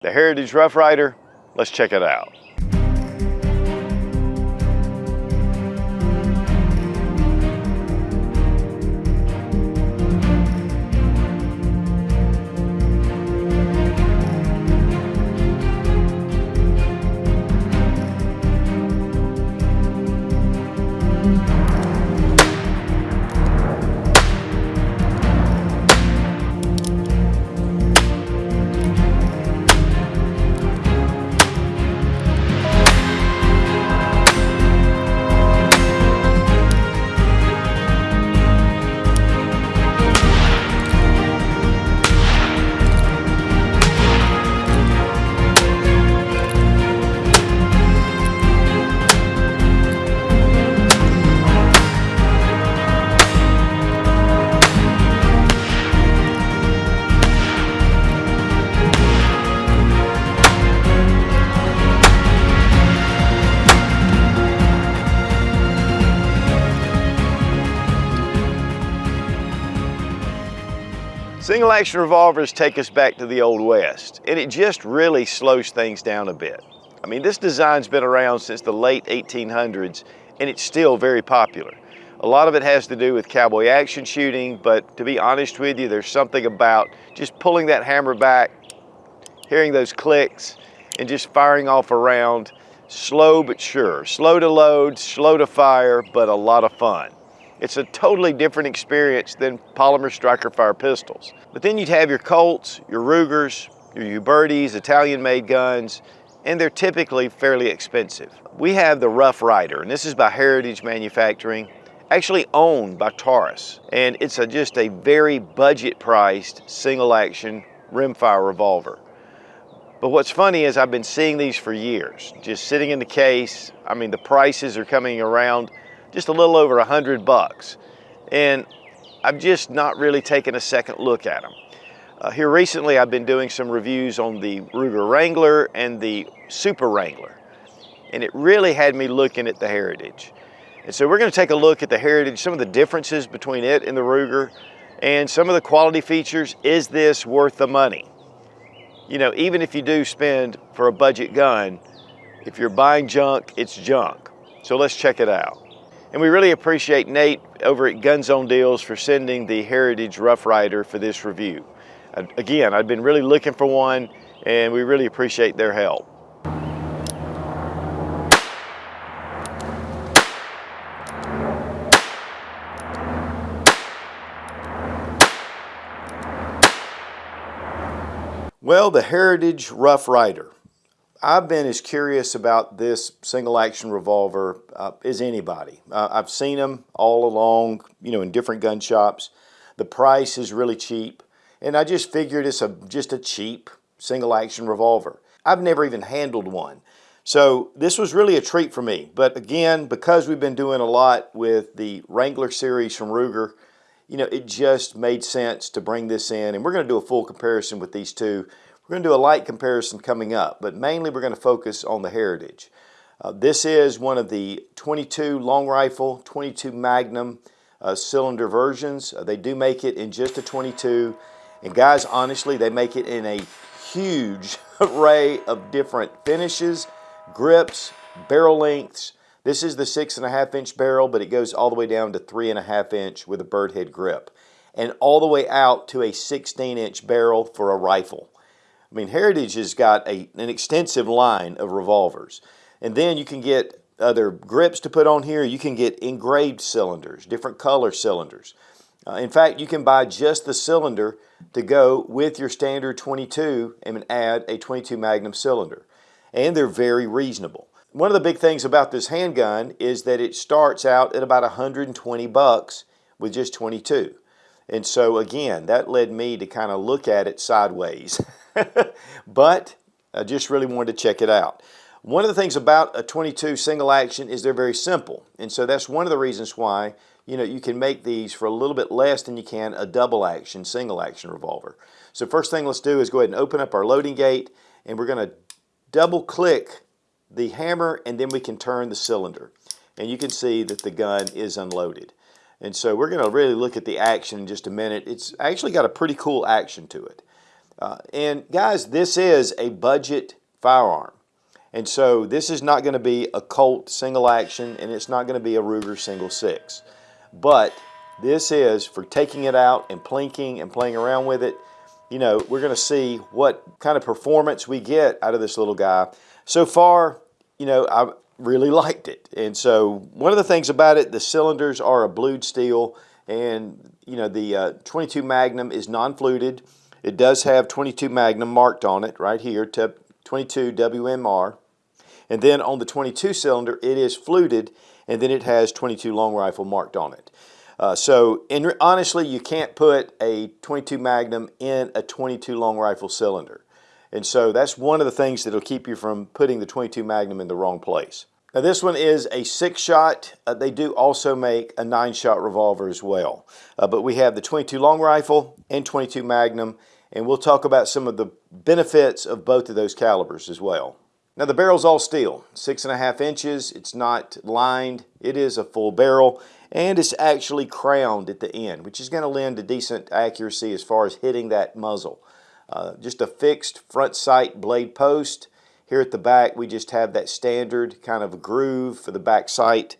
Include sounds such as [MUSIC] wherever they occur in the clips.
The Heritage Rough Rider, let's check it out. Single action revolvers take us back to the Old West, and it just really slows things down a bit. I mean, this design's been around since the late 1800s, and it's still very popular. A lot of it has to do with cowboy action shooting, but to be honest with you, there's something about just pulling that hammer back, hearing those clicks, and just firing off a round, slow but sure. Slow to load, slow to fire, but a lot of fun. It's a totally different experience than polymer striker fire pistols. But then you'd have your Colts, your Rugers, your Ubertis, Italian-made guns, and they're typically fairly expensive. We have the Rough Rider, and this is by Heritage Manufacturing, actually owned by Taurus. And it's a, just a very budget-priced single-action rimfire revolver. But what's funny is I've been seeing these for years, just sitting in the case. I mean, the prices are coming around just a little over a hundred bucks. And I've just not really taken a second look at them. Uh, here recently, I've been doing some reviews on the Ruger Wrangler and the Super Wrangler. And it really had me looking at the Heritage. And so we're gonna take a look at the Heritage, some of the differences between it and the Ruger, and some of the quality features. Is this worth the money? You know, even if you do spend for a budget gun, if you're buying junk, it's junk. So let's check it out. And we really appreciate Nate over at Gun Zone Deals for sending the Heritage Rough Rider for this review. Again, I've been really looking for one and we really appreciate their help. Well, the Heritage Rough Rider. I've been as curious about this single action revolver uh, as anybody. Uh, I've seen them all along, you know, in different gun shops. The price is really cheap, and I just figured it's a just a cheap single action revolver. I've never even handled one. So this was really a treat for me. But again, because we've been doing a lot with the Wrangler series from Ruger, you know, it just made sense to bring this in. And we're going to do a full comparison with these two we're going to do a light comparison coming up, but mainly we're going to focus on the Heritage. Uh, this is one of the 22 long rifle, 22 Magnum uh, cylinder versions. Uh, they do make it in just a 22. And guys, honestly, they make it in a huge [LAUGHS] array of different finishes, grips, barrel lengths. This is the six and a half inch barrel, but it goes all the way down to three and a half inch with a bird head grip and all the way out to a 16 inch barrel for a rifle. I mean, Heritage has got a, an extensive line of revolvers. And then you can get other grips to put on here. You can get engraved cylinders, different color cylinders. Uh, in fact, you can buy just the cylinder to go with your standard 22 and add a 22 Magnum cylinder. And they're very reasonable. One of the big things about this handgun is that it starts out at about 120 bucks with just 22. And so again, that led me to kind of look at it sideways. [LAUGHS] but I just really wanted to check it out. One of the things about a 22 single action is they're very simple. And so that's one of the reasons why you know, you can make these for a little bit less than you can a double action, single action revolver. So first thing let's do is go ahead and open up our loading gate and we're going to double click the hammer and then we can turn the cylinder. And you can see that the gun is unloaded. And so we're going to really look at the action in just a minute. It's actually got a pretty cool action to it. Uh, and guys, this is a budget firearm. And so this is not going to be a Colt single action and it's not going to be a Ruger single six. But this is for taking it out and plinking and playing around with it. You know, we're going to see what kind of performance we get out of this little guy. So far, you know, I really liked it. And so one of the things about it, the cylinders are a blued steel and, you know, the uh, 22 Magnum is non-fluted. It does have 22 Magnum marked on it right here, 22 WMR. And then on the 22 cylinder, it is fluted, and then it has 22 long rifle marked on it. Uh, so in, honestly, you can't put a 22 Magnum in a 22 long rifle cylinder. And so that's one of the things that'll keep you from putting the 22 Magnum in the wrong place. Now this one is a six shot. Uh, they do also make a nine shot revolver as well. Uh, but we have the 22 long rifle and 22 Magnum and we'll talk about some of the benefits of both of those calibers as well. Now the barrel's all steel, six and a half inches, it's not lined, it is a full barrel, and it's actually crowned at the end, which is going to lend a decent accuracy as far as hitting that muzzle. Uh, just a fixed front sight blade post. Here at the back we just have that standard kind of groove for the back sight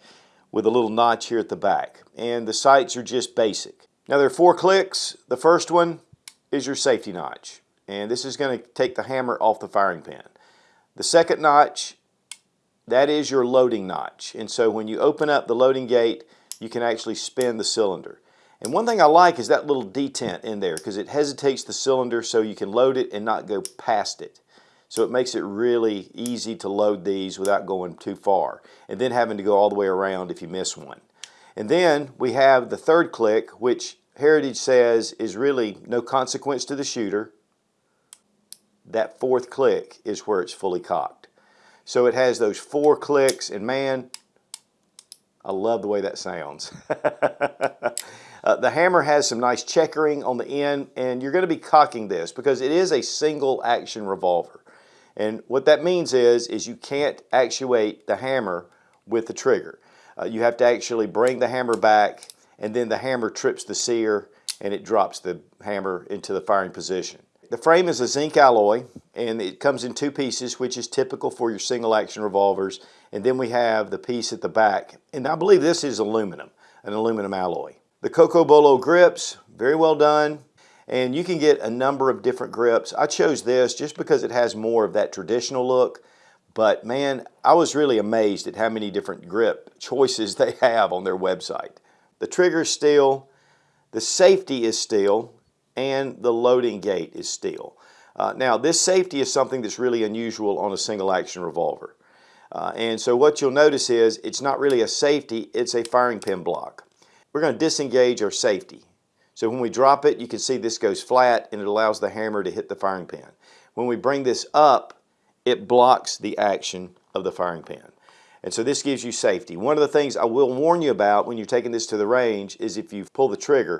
with a little notch here at the back. And the sights are just basic. Now there are four clicks. The first one is your safety notch. And this is going to take the hammer off the firing pin. The second notch, that is your loading notch. And so when you open up the loading gate, you can actually spin the cylinder. And one thing I like is that little detent in there because it hesitates the cylinder so you can load it and not go past it. So it makes it really easy to load these without going too far and then having to go all the way around if you miss one. And then we have the third click which Heritage says is really no consequence to the shooter. That fourth click is where it's fully cocked. So it has those four clicks and man, I love the way that sounds. [LAUGHS] uh, the hammer has some nice checkering on the end and you're going to be cocking this because it is a single action revolver. And what that means is, is you can't actuate the hammer with the trigger. Uh, you have to actually bring the hammer back and then the hammer trips the sear and it drops the hammer into the firing position. The frame is a zinc alloy and it comes in two pieces which is typical for your single action revolvers and then we have the piece at the back and I believe this is aluminum, an aluminum alloy. The Cocobolo grips, very well done and you can get a number of different grips. I chose this just because it has more of that traditional look but man, I was really amazed at how many different grip choices [LAUGHS] they have on their website. The trigger is steel, the safety is steel, and the loading gate is steel. Uh, now this safety is something that's really unusual on a single action revolver. Uh, and so what you'll notice is it's not really a safety, it's a firing pin block. We're going to disengage our safety. So when we drop it, you can see this goes flat and it allows the hammer to hit the firing pin. When we bring this up, it blocks the action of the firing pin. And so this gives you safety. One of the things I will warn you about when you're taking this to the range is if you pull the trigger,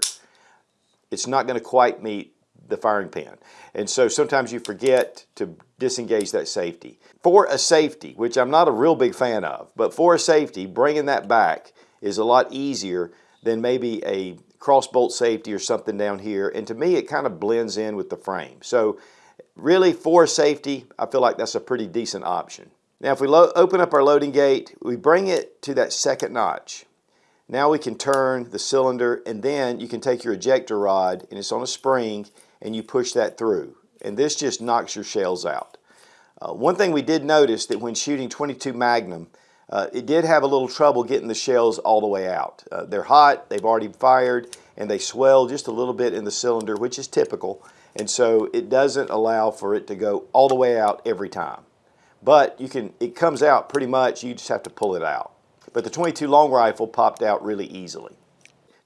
it's not going to quite meet the firing pin. And so sometimes you forget to disengage that safety. For a safety, which I'm not a real big fan of, but for a safety, bringing that back is a lot easier than maybe a crossbolt safety or something down here. And to me, it kind of blends in with the frame. So really for safety, I feel like that's a pretty decent option. Now if we open up our loading gate, we bring it to that second notch. Now we can turn the cylinder and then you can take your ejector rod and it's on a spring and you push that through. And this just knocks your shells out. Uh, one thing we did notice that when shooting 22 Magnum, uh, it did have a little trouble getting the shells all the way out. Uh, they're hot, they've already fired, and they swell just a little bit in the cylinder, which is typical. And so it doesn't allow for it to go all the way out every time. But you can, it comes out pretty much, you just have to pull it out. But the 22 long rifle popped out really easily.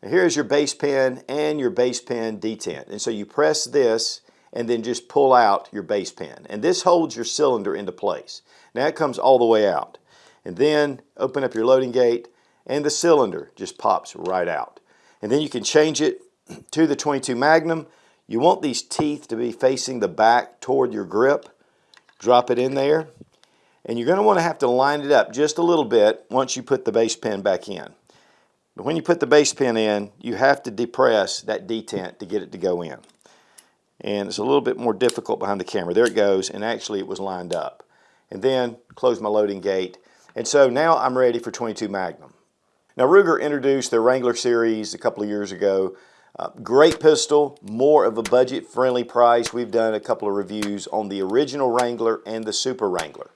Now here's your base pin and your base pin detent. And so you press this and then just pull out your base pin. And this holds your cylinder into place. Now it comes all the way out. And then open up your loading gate and the cylinder just pops right out. And then you can change it [CLEARS THROAT] to the 22 Magnum. You want these teeth to be facing the back toward your grip drop it in there and you're going to want to have to line it up just a little bit once you put the base pin back in. But when you put the base pin in, you have to depress that detent to get it to go in. and it's a little bit more difficult behind the camera. There it goes, and actually it was lined up. And then close my loading gate. And so now I'm ready for 22 Magnum. Now Ruger introduced their Wrangler series a couple of years ago. Uh, great pistol, more of a budget-friendly price. We've done a couple of reviews on the original Wrangler and the Super Wrangler.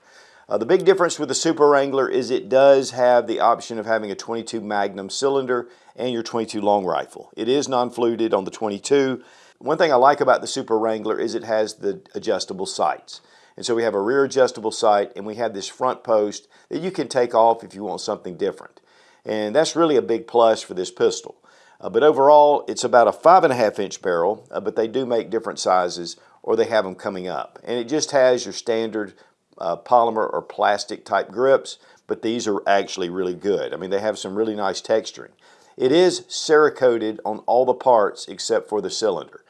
Uh, the big difference with the Super Wrangler is it does have the option of having a 22 Magnum cylinder and your 22 long rifle. It is non-fluted on the 22. One thing I like about the Super Wrangler is it has the adjustable sights. And so we have a rear adjustable sight and we have this front post that you can take off if you want something different. And that's really a big plus for this pistol. Uh, but overall, it's about a five and a half inch barrel, uh, but they do make different sizes or they have them coming up. And it just has your standard uh, polymer or plastic type grips, but these are actually really good. I mean, they have some really nice texturing. It is Cerakoted on all the parts except for the cylinder.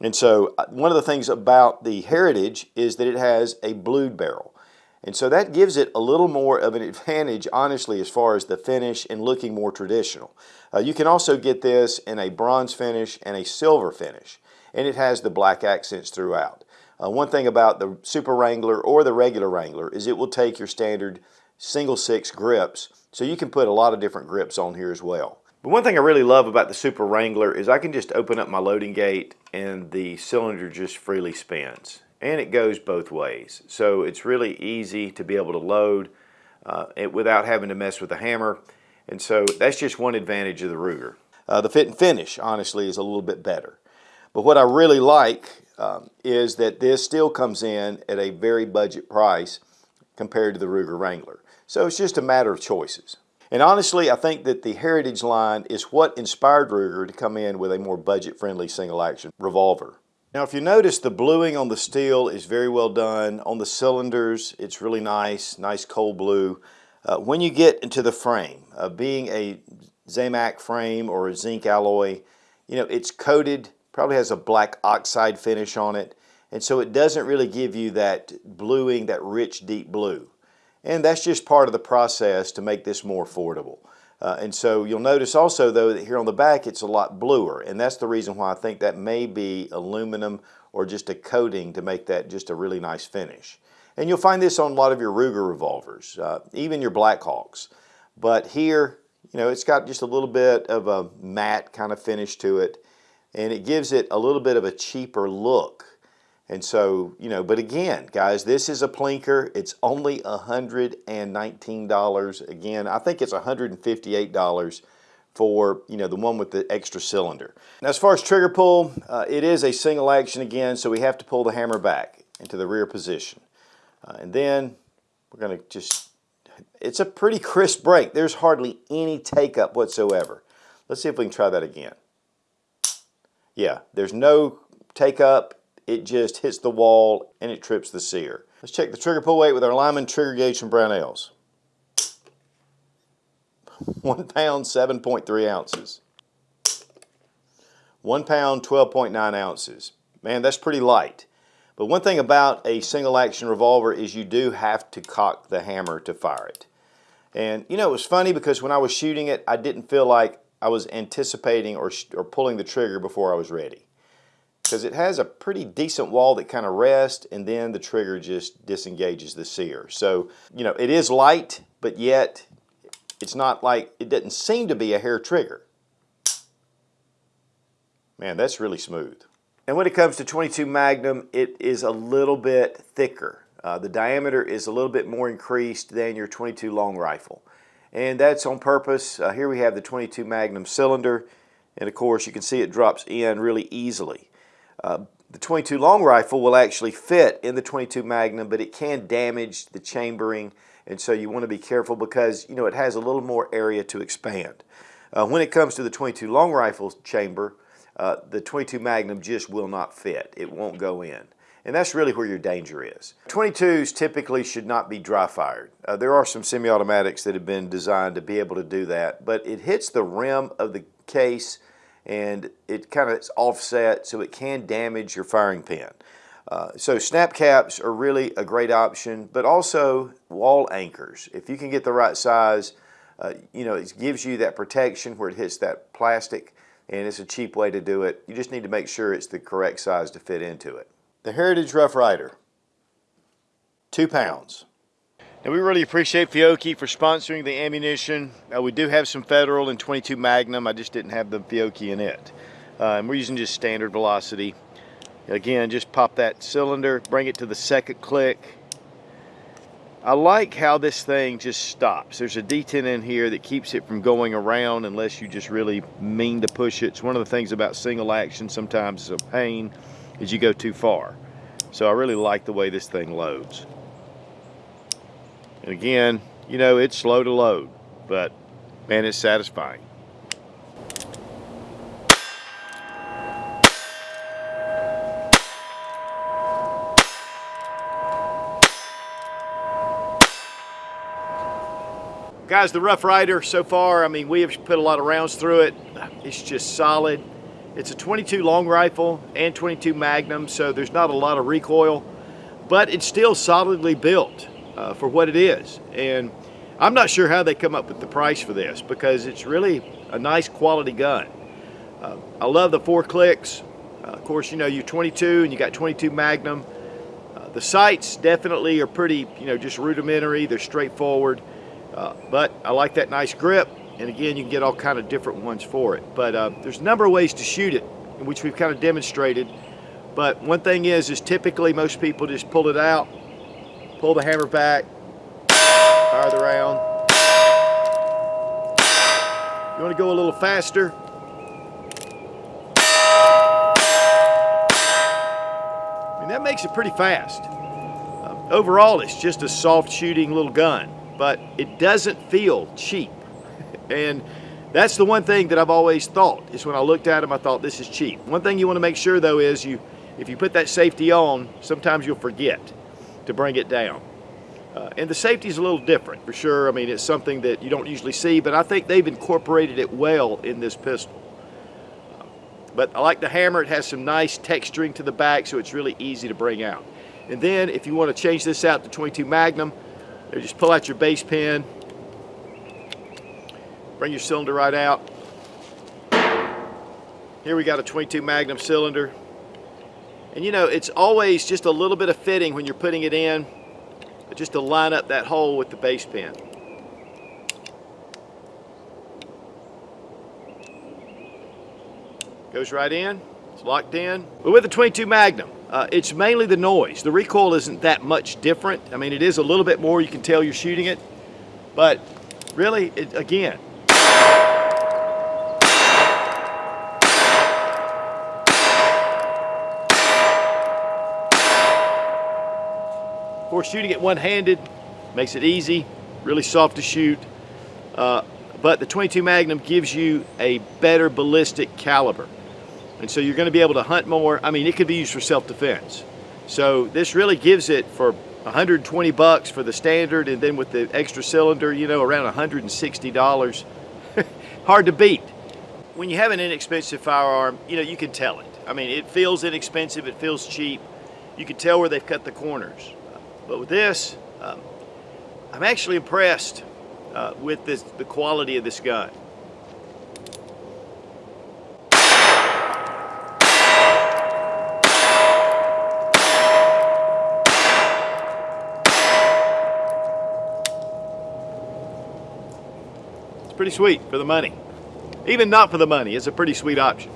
And so uh, one of the things about the Heritage is that it has a blued barrel. And so that gives it a little more of an advantage, honestly, as far as the finish and looking more traditional. Uh, you can also get this in a bronze finish and a silver finish. And it has the black accents throughout. Uh, one thing about the Super Wrangler or the regular Wrangler is it will take your standard single six grips, so you can put a lot of different grips on here as well. But one thing I really love about the Super Wrangler is I can just open up my loading gate and the cylinder just freely spins. And it goes both ways. So it's really easy to be able to load uh, it without having to mess with the hammer. And so that's just one advantage of the Ruger. Uh, the fit and finish, honestly, is a little bit better. But what I really like um, is that this still comes in at a very budget price compared to the Ruger Wrangler. So it's just a matter of choices. And honestly, I think that the Heritage line is what inspired Ruger to come in with a more budget-friendly single-action revolver. Now, if you notice, the bluing on the steel is very well done. On the cylinders, it's really nice, nice cold blue. Uh, when you get into the frame, uh, being a Zamac frame or a zinc alloy, you know, it's coated probably has a black oxide finish on it. And so it doesn't really give you that bluing, that rich, deep blue. And that's just part of the process to make this more affordable. Uh, and so you'll notice also though that here on the back it's a lot bluer and that's the reason why I think that may be aluminum or just a coating to make that just a really nice finish. And you'll find this on a lot of your Ruger revolvers, uh, even your Blackhawks. But here, you know, it's got just a little bit of a matte kind of finish to it and it gives it a little bit of a cheaper look. And so, you know, but again, guys, this is a Plinker. It's only $119. Again, I think it's $158 for, you know, the one with the extra cylinder. Now, as far as trigger pull, uh, it is a single action again, so we have to pull the hammer back into the rear position. Uh, and then we're going to just, it's a pretty crisp break. There's hardly any take up whatsoever. Let's see if we can try that again. Yeah, there's no take up. It just hits the wall and it trips the sear. Let's check the trigger pull weight with our Lyman trigger gauge from Brownells. [LAUGHS] One pound, 7.3 ounces. One pound, 12.9 ounces. Man, that's pretty light. But one thing about a single action revolver is you do have to cock the hammer to fire it. And you know, it was funny because when I was shooting it, I didn't feel like I was anticipating or, or pulling the trigger before I was ready. Because it has a pretty decent wall that kind of rests and then the trigger just disengages the sear. So, you know, it is light, but yet it's not like, it doesn't seem to be a hair trigger. Man, that's really smooth. And when it comes to 22 Magnum, it is a little bit thicker. Uh, the diameter is a little bit more increased than your 22 long rifle and that's on purpose. Uh, here we have the 22 Magnum cylinder, and of course you can see it drops in really easily. Uh, the 22 long rifle will actually fit in the 22 Magnum, but it can damage the chambering, and so you want to be careful because you know it has a little more area to expand. Uh, when it comes to the 22 long rifle chamber, uh, the 22 Magnum just will not fit. It won't go in. And that's really where your danger is. 22s typically should not be dry fired. Uh, there are some semi-automatics that have been designed to be able to do that, but it hits the rim of the case and it kind of offset so it can damage your firing pin. Uh, so snap caps are really a great option, but also wall anchors. If you can get the right size, uh, you know, it gives you that protection where it hits that plastic and it's a cheap way to do it. You just need to make sure it's the correct size to fit into it. The Heritage Rough Rider, two pounds. Now we really appreciate Fiocchi for sponsoring the ammunition. Uh, we do have some Federal and 22 Magnum. I just didn't have the Fiocchi in it. Uh, and we're using just standard velocity. Again, just pop that cylinder, bring it to the second click. I like how this thing just stops. There's a detent in here that keeps it from going around unless you just really mean to push it. It's one of the things about single action sometimes it's a pain is you go too far. So I really like the way this thing loads. And again, you know, it's slow to load, but man, it's satisfying. Guys, the Rough Rider so far, I mean, we have put a lot of rounds through it. It's just solid. It's a 22 long rifle and 22 Magnum, so there's not a lot of recoil, but it's still solidly built uh, for what it is. And I'm not sure how they come up with the price for this because it's really a nice quality gun. Uh, I love the four clicks. Uh, of course, you know, you're 22 and you got 22 Magnum. Uh, the sights definitely are pretty, you know, just rudimentary. They're straightforward. Uh, but I like that nice grip. And again, you can get all kind of different ones for it. But uh, there's a number of ways to shoot it, which we've kind of demonstrated. But one thing is, is typically most people just pull it out, pull the hammer back, fire the round. You want to go a little faster? I mean, that makes it pretty fast. Uh, overall, it's just a soft shooting little gun but it doesn't feel cheap. [LAUGHS] And that's the one thing that I've always thought is when I looked at them, I thought this is cheap. One thing you want to make sure though is you, if you put that safety on, sometimes you'll forget to bring it down. Uh, and the safety is a little different for sure. I mean, it's something that you don't usually see, but I think they've incorporated it well in this pistol. but I like the hammer. It has some nice texturing to the back, so it's really easy to bring out. And then if you want to change this out to 22 Magnum, there, just pull out your base pin, bring your cylinder right out. Here we got a 22 Magnum cylinder. And you know, it's always just a little bit of fitting when you're putting it in, just to line up that hole with the base pin. Goes right in, it's locked in. But with the 22 Magnum, uh, it's mainly the noise. The recoil isn't that much different. I mean, it is a little bit more. You can tell you're shooting it. But really, it, again, course, shooting it one-handed makes it easy, really soft to shoot. Uh, but the 22 Magnum gives you a better ballistic caliber. And so you're going to be able to hunt more. I mean, it could be used for self-defense. So this really gives it for 120 bucks for the standard and then with the extra cylinder, you know, around $160. [LAUGHS] Hard to beat. When you have an inexpensive firearm, you know, you can tell it. I mean, it feels inexpensive, it feels cheap. You can tell where they've cut the corners. But with this, um, I'm actually impressed uh, with this, the quality of this gun. It's pretty sweet for the money. Even not for the money, it's a pretty sweet option.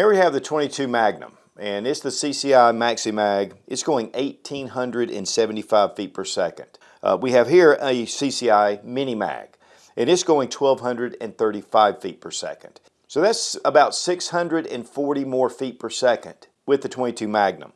There we have the 22 Magnum, and it's the CCI Maxi Mag. It's going 1,875 feet per second. Uh, we have here a CCI Mini Mag, and it's going 1,235 feet per second. So that's about 640 more feet per second with the 22 Magnum.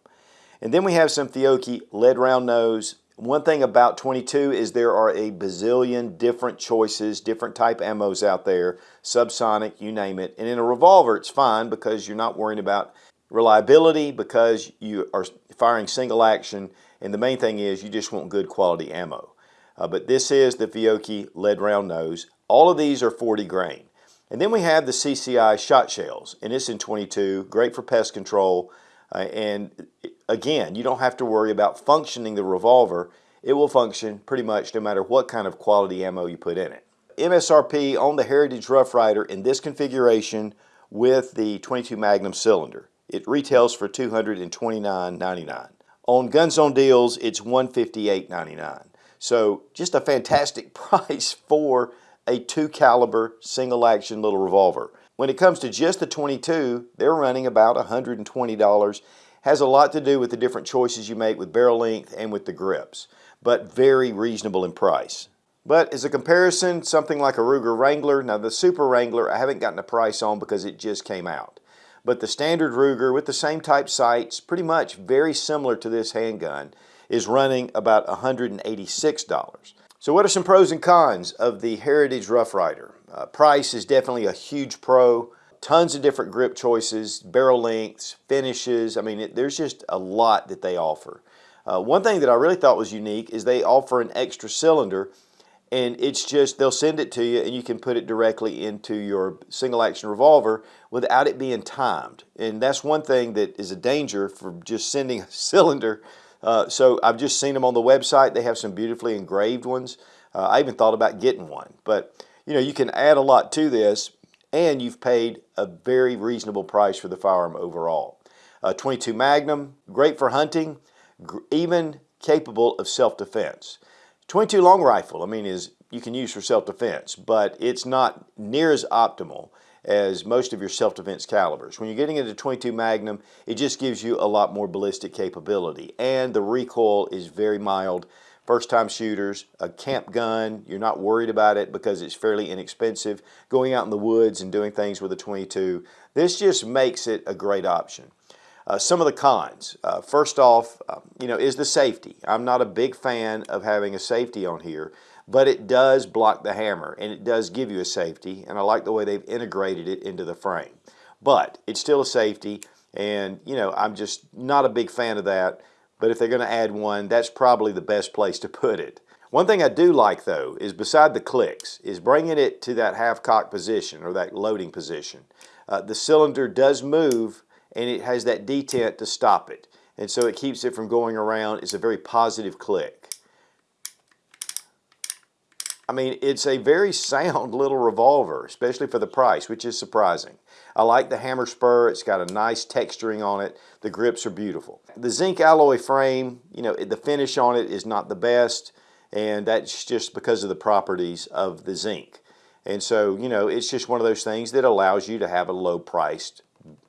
And then we have some Fiocchi lead round nose One thing about 22 is there are a bazillion different choices, different type ammos out there, subsonic, you name it. And in a revolver, it's fine because you're not worrying about reliability because you are firing single action. And the main thing is you just want good quality ammo. Uh, but this is the Fiocchi lead round nose. All of these are 40 grain. And then we have the CCI shot shells, and it's in 22, great for pest control. Uh, and again, you don't have to worry about functioning the revolver. It will function pretty much no matter what kind of quality ammo you put in it. MSRP on the Heritage Rough Rider in this configuration with the 22 Magnum cylinder. It retails for $229.99. On Gun Zone Deals, it's $158.99. So just a fantastic [LAUGHS] price for a two caliber single action little revolver. When it comes to just the 22, they're running about $120. Has a lot to do with the different choices you make with barrel length and with the grips, but very reasonable in price. But as a comparison, something like a Ruger Wrangler, now the Super Wrangler I haven't gotten a price on because it just came out. But the standard Ruger with the same type sights, pretty much very similar to this handgun, is running about $186. So what are some pros and cons of the Heritage Rough Rider? Uh, price is definitely a huge pro. Tons of different grip choices, barrel lengths, finishes. I mean, it, there's just a lot that they offer. Uh, one thing that I really thought was unique is they offer an extra cylinder and it's just they'll send it to you and you can put it directly into your single action revolver without it being timed and that's one thing that is a danger for just sending a [LAUGHS] cylinder uh, so I've just seen them on the website. They have some beautifully engraved ones. Uh, I even thought about getting one. But you know, you can add a lot to this and you've paid a very reasonable price for the firearm overall. Uh, 22 Magnum, great for hunting, even capable of self-defense. 22 long rifle, I mean, is you can use for self-defense, but it's not near as optimal as most of your self-defense calibers. When you're getting into 22 Magnum, it just gives you a lot more ballistic capability. And the recoil is very mild. First time shooters, a camp gun, you're not worried about it because it's fairly inexpensive. Going out in the woods and doing things with a 22, this just makes it a great option. Uh, some of the cons. Uh, first off, uh, you know, is the safety. I'm not a big fan of having a safety on here but it does block the hammer and it does give you a safety and I like the way they've integrated it into the frame. But it's still a safety and you know I'm just not a big fan of that but if they're going to add one that's probably the best place to put it. One thing I do like though is beside the clicks is bringing it to that half cock position or that loading position. Uh, the cylinder does move and it has that detent to stop it and so it keeps it from going around. It's a very positive click. I mean, it's a very [LAUGHS] sound little revolver, especially for the price, which is surprising. I like the hammer spur. It's got a nice texturing on it. The grips are beautiful. The zinc alloy frame, you know, the finish on it is not the best, and that's just because of the properties of the zinc. And so, you know, it's just one of those things that allows you to have a low-priced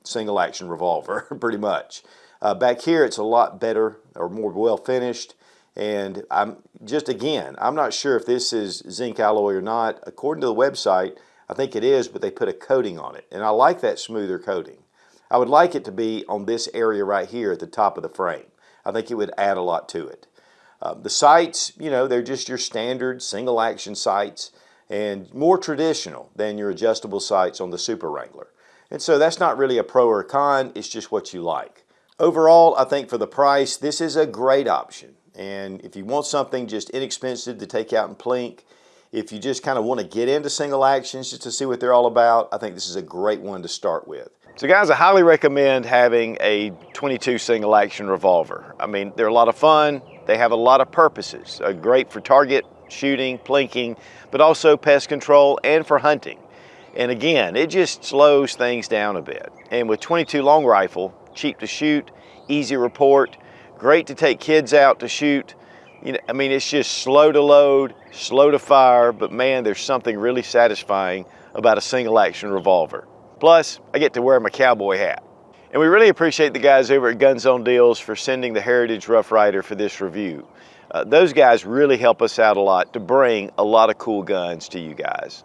single action revolver, [LAUGHS] pretty much. Uh, back here, it's a lot better or more well finished. And I'm just again, I'm not sure if this is zinc alloy or not. According to the website, I think it is, but they put a coating on it. And I like that smoother coating. I would like it to be on this area right here at the top of the frame. I think it would add a lot to it. Uh, the sights, you know, they're just your standard single action sights and more traditional than your adjustable sights on the Super Wrangler. And so that's not really a pro or a con, it's just what you like. Overall, I think for the price, this is a great option. And if you want something just inexpensive to take out and plink, if you just kind of want to get into single actions just to see what they're all about, I think this is a great one to start with. So guys, I highly recommend having a 22 single action revolver. I mean, they're a lot of fun. They have a lot of purposes. Uh, great for target shooting, plinking, but also pest control and for hunting. And again, it just slows things down a bit. And with 22 long rifle, cheap to shoot, easy report, Great to take kids out to shoot. You know, I mean, it's just slow to load, slow to fire, but man, there's something really satisfying about a single action revolver. Plus, I get to wear my cowboy hat. And we really appreciate the guys over at Gun Zone Deals for sending the Heritage Rough Rider for this review. Uh, those guys really help us out a lot to bring a lot of cool guns to you guys.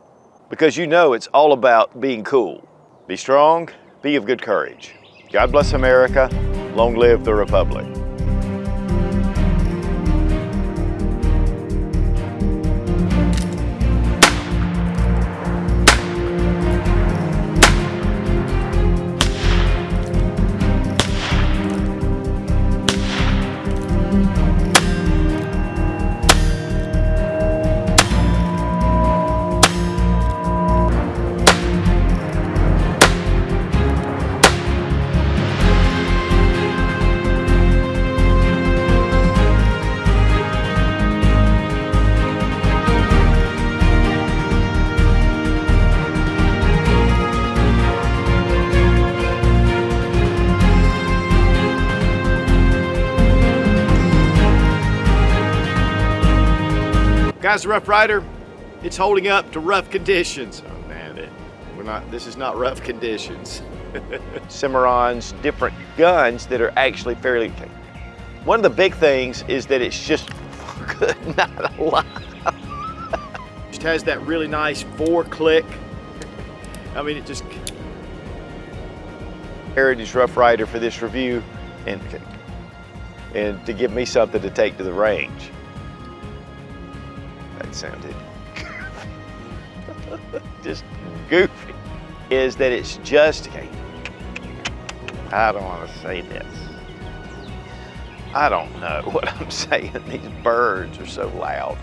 Because you know it's all about being cool. Be strong, be of good courage. God bless America, long live the Republic. Guys, the Rough Rider, it's holding up to rough conditions. Oh man, it, we're not, this is not rough conditions. [LAUGHS] Cimarron's different guns that are actually fairly, one of the big things is that it's just [LAUGHS] good, not a lot. just has that really nice four click. I mean, it just, Heritage Rough Rider for this review and, and to give me something to take to the range. That sounded [LAUGHS] just goofy. Is that it's just, okay, I don't want to say this. I don't know [LAUGHS] what I'm saying. These birds are so loud.